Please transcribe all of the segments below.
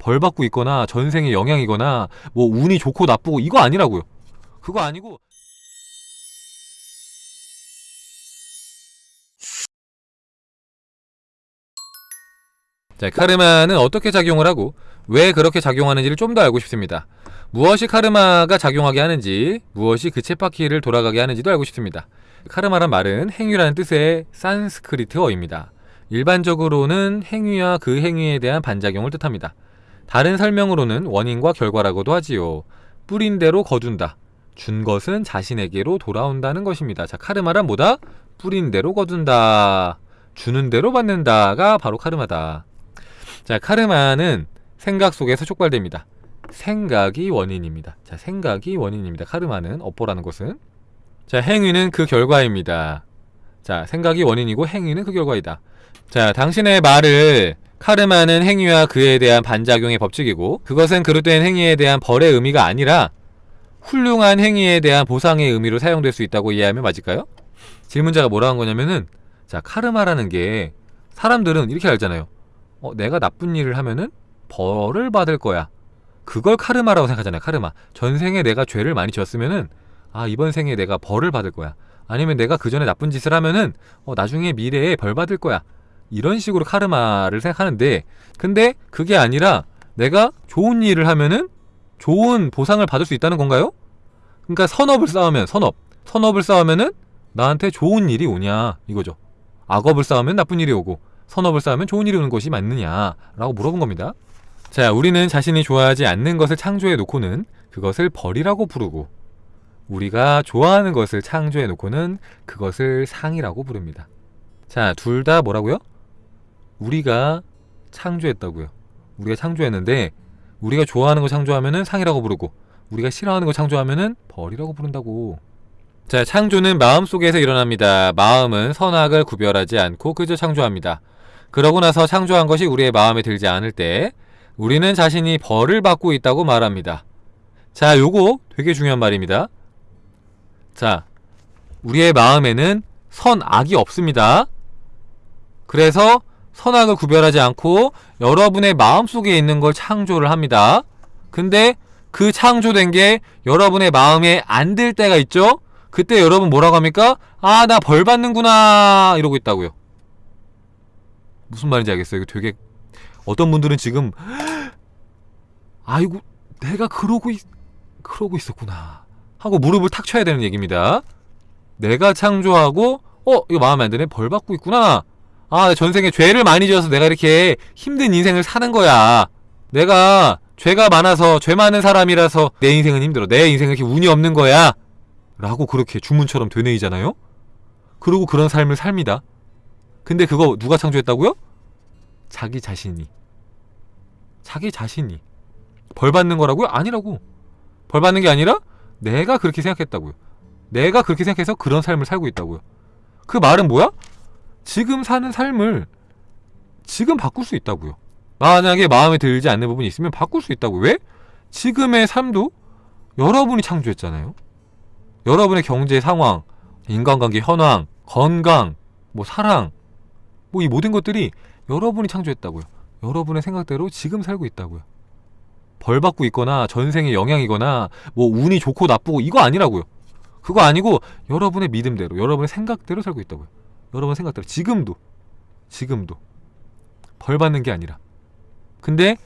벌 받고 있거나 전생의 영향이거나 뭐 운이 좋고 나쁘고 이거 아니라고요. 그거 아니고 자, 카르마는 어떻게 작용을 하고 왜 그렇게 작용하는지를 좀 더 알고 싶습니다. 무엇이 카르마가 작용하게 하는지, 무엇이 그 쳇바퀴를 돌아가게 하는지도 알고 싶습니다. 카르마란 말은 행위라는 뜻의 산스크리트어입니다. 일반적으로는 행위와 그 행위에 대한 반작용을 뜻합니다. 다른 설명으로는 원인과 결과라고도 하지요. 뿌린 대로 거둔다. 준 것은 자신에게로 돌아온다는 것입니다. 자, 카르마란 뭐다? 뿌린 대로 거둔다. 주는 대로 받는다가 바로 카르마다. 자, 카르마는 생각 속에서 촉발됩니다. 생각이 원인입니다. 자, 생각이 원인입니다. 카르마는 업보라는 것은 자, 행위는 그 결과입니다. 자, 생각이 원인이고 행위는 그 결과이다. 자, 당신의 말을 카르마는 행위와 그에 대한 반작용의 법칙이고 그것은 그릇된 행위에 대한 벌의 의미가 아니라 훌륭한 행위에 대한 보상의 의미로 사용될 수 있다고 이해하면 맞을까요? 질문자가 뭐라고 한 거냐면은 자, 카르마라는 게 사람들은 이렇게 알잖아요. 어, 내가 나쁜 일을 하면은 벌을 받을 거야. 그걸 카르마라고 생각하잖아요. 카르마. 전생에 내가 죄를 많이 지었으면은 아 이번 생에 내가 벌을 받을 거야. 아니면 내가 그 전에 나쁜 짓을 하면은 어, 나중에 미래에 벌 받을 거야. 이런 식으로 카르마를 생각하는데 근데 그게 아니라 내가 좋은 일을 하면은 좋은 보상을 받을 수 있다는 건가요? 그러니까 선업을 쌓으면 선업 선업을 쌓으면은 나한테 좋은 일이 오냐 이거죠. 악업을 쌓으면 나쁜 일이 오고 선업을 쌓으면 좋은 일이 오는 것이 맞느냐 라고 물어본 겁니다. 자, 우리는 자신이 좋아하지 않는 것을 창조해 놓고는 그것을 벌이라고 부르고 우리가 좋아하는 것을 창조해 놓고는 그것을 상이라고 부릅니다. 자, 둘 다 뭐라고요? 우리가 창조했다고요. 우리가 창조했는데 우리가 좋아하는 거 창조하면은 상이라고 부르고 우리가 싫어하는 거 창조하면은 벌이라고 부른다고. 자, 창조는 마음속에서 일어납니다. 마음은 선악을 구별하지 않고 그저 창조합니다. 그러고 나서 창조한 것이 우리의 마음에 들지 않을 때 우리는 자신이 벌을 받고 있다고 말합니다. 자, 요거 되게 중요한 말입니다. 자, 우리의 마음에는 선악이 없습니다. 그래서 선악을 구별하지 않고 여러분의 마음속에 있는 걸 창조를 합니다. 근데 그 창조된 게 여러분의 마음에 안 들 때가 있죠? 그때 여러분 뭐라고 합니까? 아, 나 벌 받는구나. 이러고 있다고요. 무슨 말인지 알겠어요? 이거 되게 어떤 분들은 지금 아이고 내가 그러고 있, 그러고 있었구나 하고 무릎을 탁 쳐야 되는 얘기입니다. 내가 창조하고 어 이거 마음에 안 드네 벌 받고 있구나. 아 전생에 죄를 많이 지어서 내가 이렇게 힘든 인생을 사는 거야. 내가 죄가 많아서 죄 많은 사람이라서 내 인생은 힘들어. 내 인생은 이렇게 운이 없는 거야. 라고 그렇게 주문처럼 되뇌이잖아요. 그리고 그런 삶을 삽니다. 근데 그거 누가 창조했다고요? 자기 자신이. 자기 자신이. 벌 받는 거라고요? 아니라고. 벌 받는 게 아니라 내가 그렇게 생각했다고요. 내가 그렇게 생각해서 그런 삶을 살고 있다고요. 그 말은 뭐야? 지금 사는 삶을 지금 바꿀 수 있다고요. 만약에 마음에 들지 않는 부분이 있으면 바꿀 수 있다고요. 왜? 지금의 삶도 여러분이 창조했잖아요. 여러분의 경제 상황, 인간관계 현황, 건강, 뭐 사랑, 뭐 이 모든 것들이 여러분이 창조했다고요. 여러분의 생각대로 지금 살고 있다고요. 벌 받고 있거나 전생의 영향이거나 뭐 운이 좋고 나쁘고 이거 아니라고요. 그거 아니고 여러분의 믿음대로, 여러분의 생각대로 살고 있다고요. 여러분 생각대로 지금도 지금도 벌 받는 게 아니라. 근데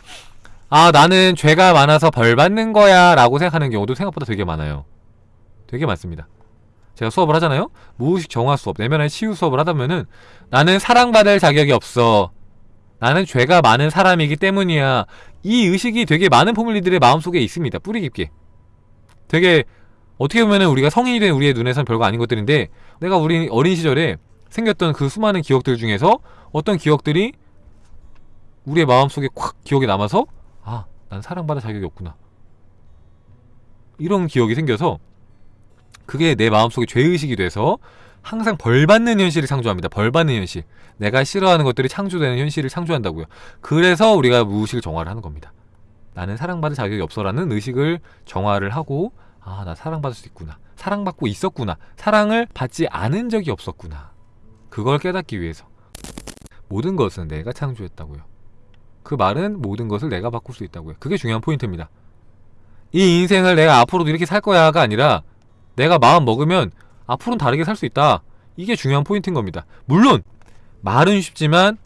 아 나는 죄가 많아서 벌 받는 거야 라고 생각하는 경우도 생각보다 되게 많아요. 되게 많습니다. 제가 수업을 하잖아요. 무의식 정화 수업, 내면의 치유 수업을 하다 보면은 나는 사랑받을 자격이 없어. 나는 죄가 많은 사람이기 때문이야. 이 의식이 되게 많은 포물리들의 마음속에 있습니다. 뿌리 깊게. 되게 어떻게 보면은 우리가 성인이 된 우리의 눈에선 별거 아닌 것들인데 내가 우리 어린 시절에 생겼던 그 수많은 기억들 중에서 어떤 기억들이 우리의 마음속에 콱 기억에 남아서 아, 난 사랑받을 자격이 없구나. 이런 기억이 생겨서 그게 내 마음속에 죄의식이 돼서 항상 벌받는 현실을 창조합니다. 벌받는 현실. 내가 싫어하는 것들이 창조되는 현실을 창조한다고요. 그래서 우리가 무의식을 정화를 하는 겁니다. 나는 사랑받을 자격이 없어라는 의식을 정화를 하고 아, 나 사랑받을 수 있구나. 사랑받고 있었구나. 사랑을 받지 않은 적이 없었구나. 그걸 깨닫기 위해서 모든 것은 내가 창조했다고요. 그 말은 모든 것을 내가 바꿀 수 있다고요. 그게 중요한 포인트입니다. 이 인생을 내가 앞으로도 이렇게 살 거야가 아니라 내가 마음 먹으면 앞으로는 다르게 살 수 있다. 이게 중요한 포인트인 겁니다. 물론 말은 쉽지만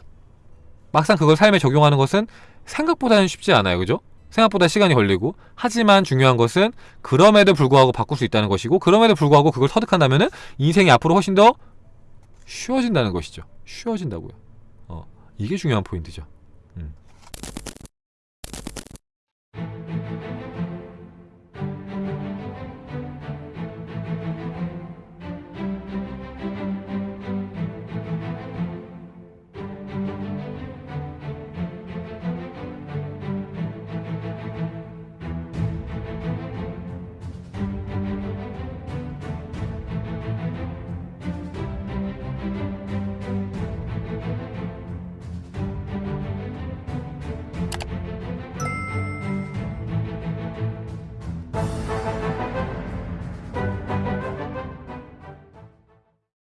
막상 그걸 삶에 적용하는 것은 생각보다는 쉽지 않아요. 그죠? 생각보다 시간이 걸리고 하지만 중요한 것은 그럼에도 불구하고 바꿀 수 있다는 것이고 그럼에도 불구하고 그걸 터득한다면 은 인생이 앞으로 훨씬 더 쉬워진다는 것이죠. 쉬워진다고요. 어, 이게 중요한 포인트죠.